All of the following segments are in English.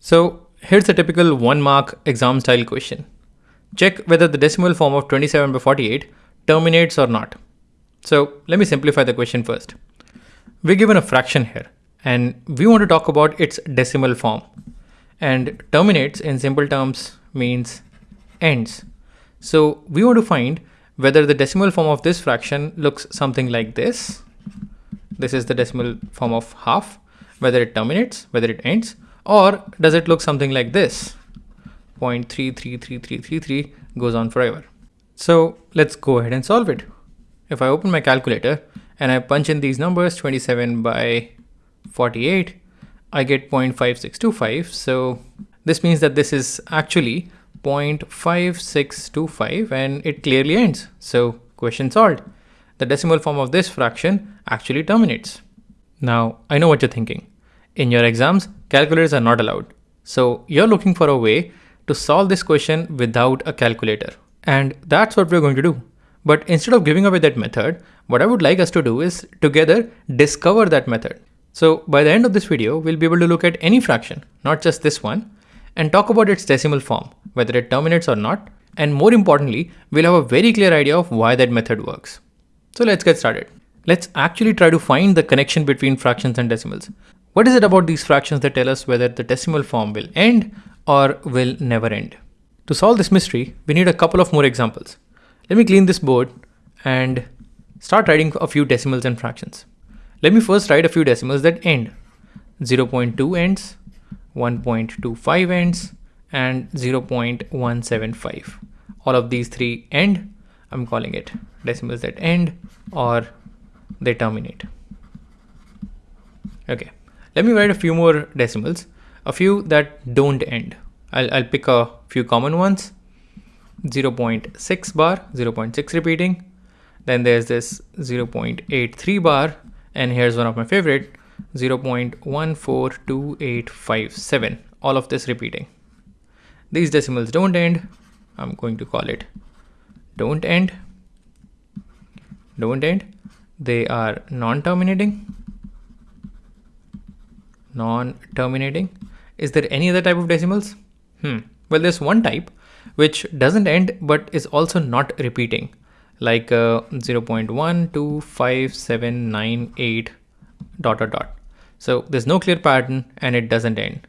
So here's a typical one mark exam style question. Check whether the decimal form of 27 by 48 terminates or not. So let me simplify the question first. We're given a fraction here and we want to talk about its decimal form. And terminates in simple terms means ends. So we want to find whether the decimal form of this fraction looks something like this. This is the decimal form of half, whether it terminates, whether it ends, or does it look something like this? 0.333333 goes on forever. So let's go ahead and solve it. If I open my calculator and I punch in these numbers 27 by 48, I get 0.5625. So this means that this is actually 0.5625 and it clearly ends. So question solved. The decimal form of this fraction actually terminates. Now I know what you're thinking. In your exams, calculators are not allowed. So you're looking for a way to solve this question without a calculator. And that's what we're going to do. But instead of giving away that method, what I would like us to do is together discover that method. So by the end of this video, we'll be able to look at any fraction, not just this one, and talk about its decimal form, whether it terminates or not. And more importantly, we'll have a very clear idea of why that method works. So let's get started. Let's actually try to find the connection between fractions and decimals. What is it about these fractions that tell us whether the decimal form will end or will never end? To solve this mystery, we need a couple of more examples. Let me clean this board and start writing a few decimals and fractions. Let me first write a few decimals that end. 0.2 ends, 1.25 ends, and 0.175. All of these three end. I'm calling it decimals that end or they terminate. Okay, let me write a few more decimals, a few that don't end. I'll, I'll pick a few common ones. 0.6 bar, 0.6 repeating. Then there's this 0.83 bar, and here's one of my favorite, 0.142857. All of this repeating. These decimals don't end. I'm going to call it don't end. Don't end. They are non-terminating. Non-terminating. Is there any other type of decimals? Hmm. Well, there's one type which doesn't end but is also not repeating like uh, 0.125798 dot dot dot. So there's no clear pattern and it doesn't end.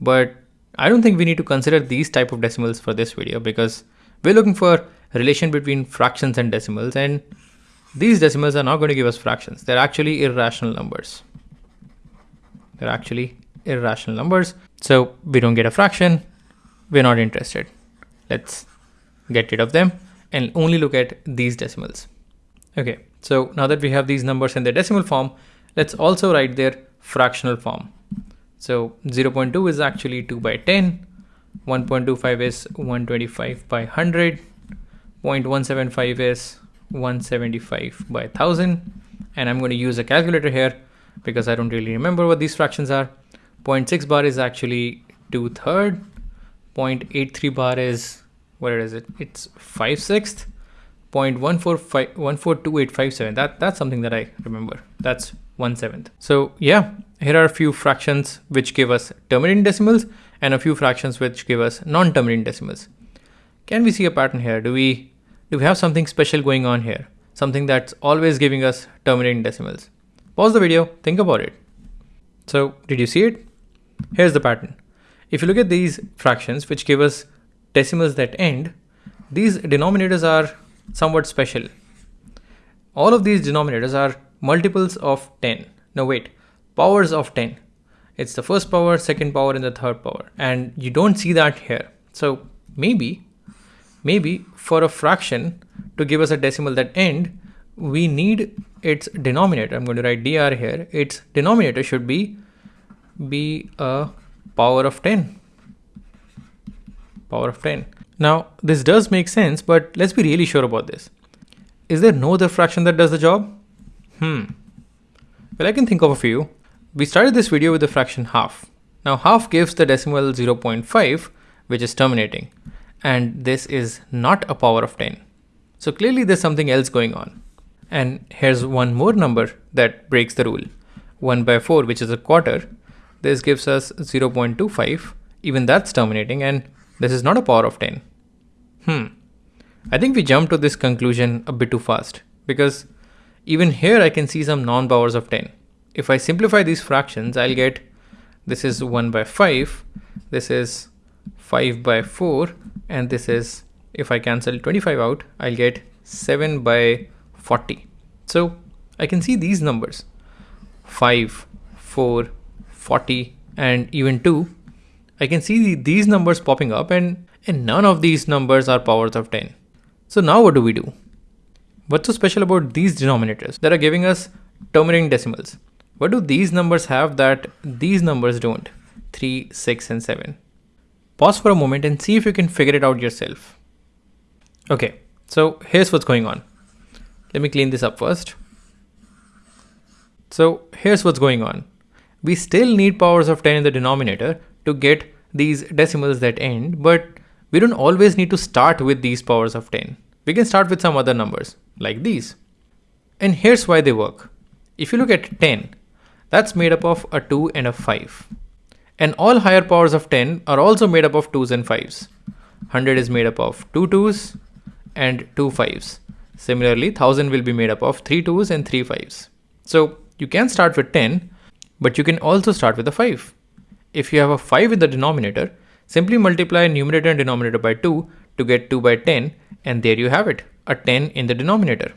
But I don't think we need to consider these type of decimals for this video because we're looking for relation between fractions and decimals and these decimals are not going to give us fractions. They're actually irrational numbers. They're actually irrational numbers. So we don't get a fraction. We're not interested. Let's get rid of them and only look at these decimals. Okay, so now that we have these numbers in their decimal form, let's also write their fractional form. So 0.2 is actually 2 by 10, 1.25 is 125 by 100, 0.175 is 175 by 1000, and I'm going to use a calculator here because I don't really remember what these fractions are. 0.6 bar is actually 2 third, 0.83 bar is where is it? It's 5 sixth. 0.142857 that that's something that I remember. That's 1 seventh so yeah here are a few fractions which give us terminating decimals and a few fractions which give us non-terminating decimals. Can we see a pattern here? Do we do we have something special going on here? Something that's always giving us terminating decimals pause the video think about it so did you see it here's the pattern if you look at these fractions which give us decimals that end, these denominators are somewhat special. All of these denominators are multiples of 10. No, wait, powers of 10. It's the first power, second power, and the third power. And you don't see that here. So maybe, maybe for a fraction to give us a decimal that end, we need its denominator. I'm going to write dr here. Its denominator should be be a power of 10 power of 10. Now, this does make sense, but let's be really sure about this. Is there no other fraction that does the job? Hmm. Well, I can think of a few. We started this video with the fraction half. Now, half gives the decimal 0.5, which is terminating. And this is not a power of 10. So clearly there's something else going on. And here's one more number that breaks the rule. 1 by 4, which is a quarter. This gives us 0.25 even that's terminating and this is not a power of 10. Hmm. I think we jumped to this conclusion a bit too fast because even here I can see some non-powers of 10. If I simplify these fractions, I'll get this is 1 by 5, this is 5 by 4, and this is, if I cancel 25 out, I'll get 7 by 40. So I can see these numbers 5, 4, 40, and even 2. I can see these numbers popping up and, and none of these numbers are powers of 10. So now what do we do? What's so special about these denominators that are giving us terminating decimals? What do these numbers have that these numbers don't? 3, 6 and 7. Pause for a moment and see if you can figure it out yourself. Okay, so here's what's going on. Let me clean this up first. So here's what's going on. We still need powers of 10 in the denominator to get these decimals that end, but we don't always need to start with these powers of 10. We can start with some other numbers, like these. And here's why they work. If you look at 10, that's made up of a 2 and a 5. And all higher powers of 10 are also made up of 2s and 5s. 100 is made up of 2 2s and 2 5s. Similarly, 1000 will be made up of 3 2s and 3 5s. So you can start with 10, but you can also start with a 5. If you have a 5 in the denominator, simply multiply numerator and denominator by 2 to get 2 by 10 and there you have it, a 10 in the denominator.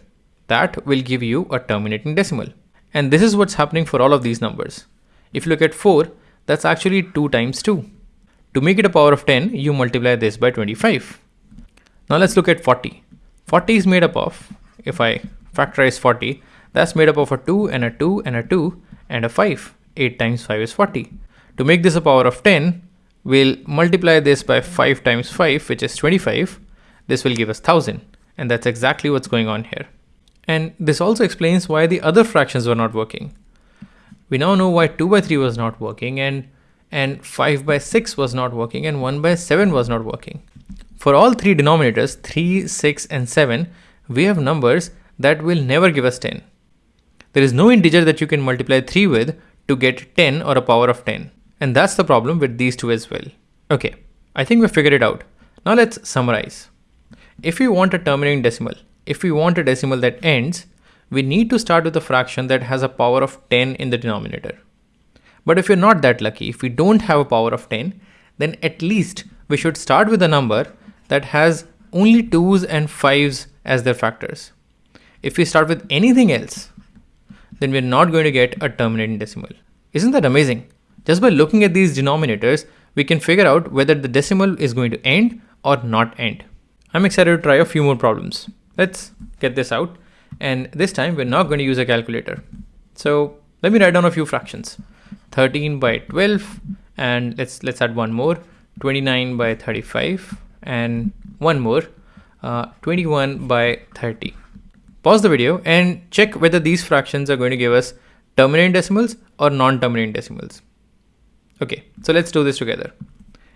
That will give you a terminating decimal. And this is what's happening for all of these numbers. If you look at 4, that's actually 2 times 2. To make it a power of 10, you multiply this by 25. Now let's look at 40. 40 is made up of, if I factorize 40, that's made up of a 2 and a 2 and a 2 and a 5. 8 times 5 is 40. To make this a power of 10, we'll multiply this by 5 times 5, which is 25. This will give us 1000. And that's exactly what's going on here. And this also explains why the other fractions were not working. We now know why 2 by 3 was not working and, and 5 by 6 was not working and 1 by 7 was not working. For all three denominators, 3, 6 and 7, we have numbers that will never give us 10. There is no integer that you can multiply 3 with to get 10 or a power of 10. And that's the problem with these two as well. Okay, I think we figured it out. Now let's summarize. If we want a terminating decimal, if we want a decimal that ends, we need to start with a fraction that has a power of 10 in the denominator. But if you're not that lucky, if we don't have a power of 10, then at least we should start with a number that has only 2's and 5's as their factors. If we start with anything else, then we're not going to get a terminating decimal. Isn't that amazing? Just by looking at these denominators, we can figure out whether the decimal is going to end or not end. I'm excited to try a few more problems. Let's get this out. And this time we're not going to use a calculator. So let me write down a few fractions. 13 by 12 and let's let's add one more 29 by 35 and one more uh, 21 by 30 Pause the video and check whether these fractions are going to give us terminating decimals or non-terminating decimals. Okay, so let's do this together.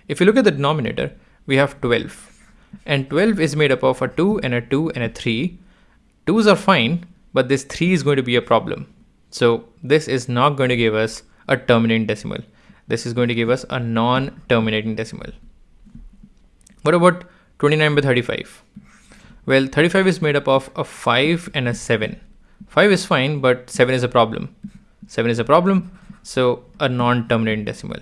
If you look at the denominator, we have 12 and 12 is made up of a 2 and a 2 and a 3. 2's are fine, but this 3 is going to be a problem. So this is not going to give us a terminating decimal. This is going to give us a non-terminating decimal. What about 29 by 35? Well, 35 is made up of a 5 and a 7. 5 is fine, but 7 is a problem. 7 is a problem, so a non-terminating decimal.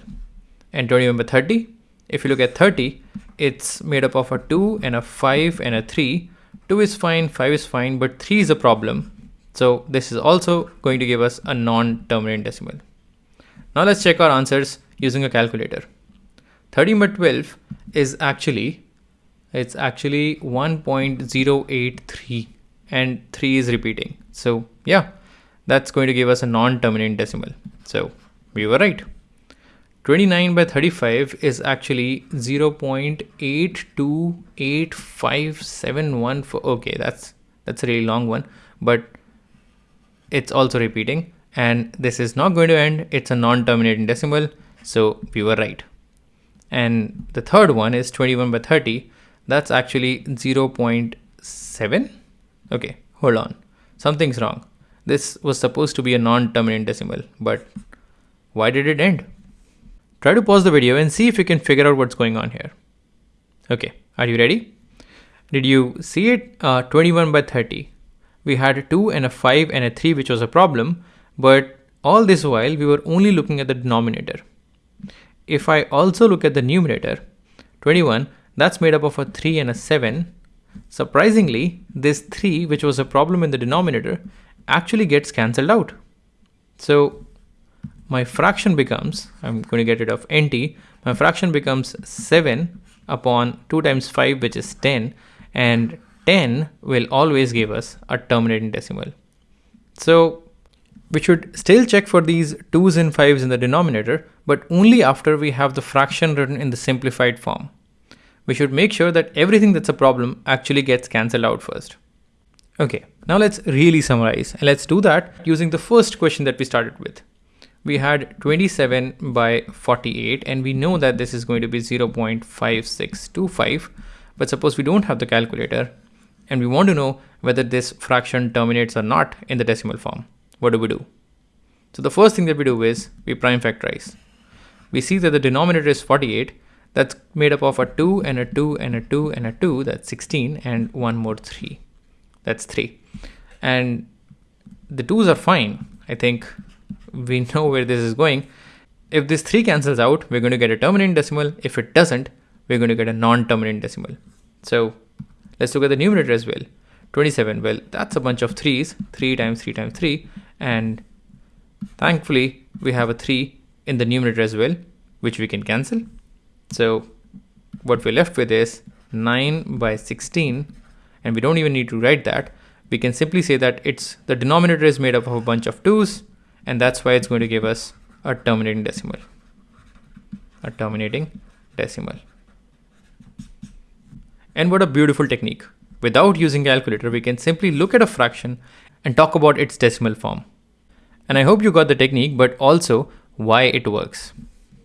And 21 by 30, if you look at 30, it's made up of a 2 and a 5 and a 3. 2 is fine, 5 is fine, but 3 is a problem. So this is also going to give us a non-terminating decimal. Now let's check our answers using a calculator. 30 by 12 is actually it's actually 1.083 and 3 is repeating. So yeah, that's going to give us a non-terminating decimal. So we were right. 29 by 35 is actually 0.828571 for okay that's that's a really long one but it's also repeating and this is not going to end it's a non-terminating decimal so we were right and the third one is 21 by 30 that's actually 0.7 okay hold on something's wrong this was supposed to be a non-terminant decimal but why did it end try to pause the video and see if you can figure out what's going on here. Okay, are you ready? Did you see it? Uh, 21 by 30. We had a 2 and a 5 and a 3 which was a problem, but all this while we were only looking at the denominator. If I also look at the numerator, 21, that's made up of a 3 and a 7. Surprisingly, this 3, which was a problem in the denominator, actually gets cancelled out. So my fraction becomes, I'm going to get rid of nt, my fraction becomes 7 upon 2 times 5, which is 10, and 10 will always give us a terminating decimal. So we should still check for these 2's and 5's in the denominator, but only after we have the fraction written in the simplified form. We should make sure that everything that's a problem actually gets cancelled out first. Okay, now let's really summarize and let's do that using the first question that we started with. We had 27 by 48 and we know that this is going to be 0.5625 but suppose we don't have the calculator and we want to know whether this fraction terminates or not in the decimal form. What do we do? So the first thing that we do is we prime factorize. We see that the denominator is 48 that's made up of a 2 and a 2 and a 2 and a 2 that's 16 and one more 3 that's 3 and the 2's are fine. I think we know where this is going. If this 3 cancels out we're going to get a terminating decimal. If it doesn't we're going to get a non-terminating decimal. So let's look at the numerator as well. 27 well that's a bunch of 3's 3 times 3 times 3 and thankfully we have a 3 in the numerator as well which we can cancel so what we're left with is 9 by 16 and we don't even need to write that. We can simply say that it's the denominator is made up of a bunch of 2's and that's why it's going to give us a terminating decimal. A terminating decimal. And what a beautiful technique. Without using calculator, we can simply look at a fraction and talk about its decimal form. And I hope you got the technique, but also why it works.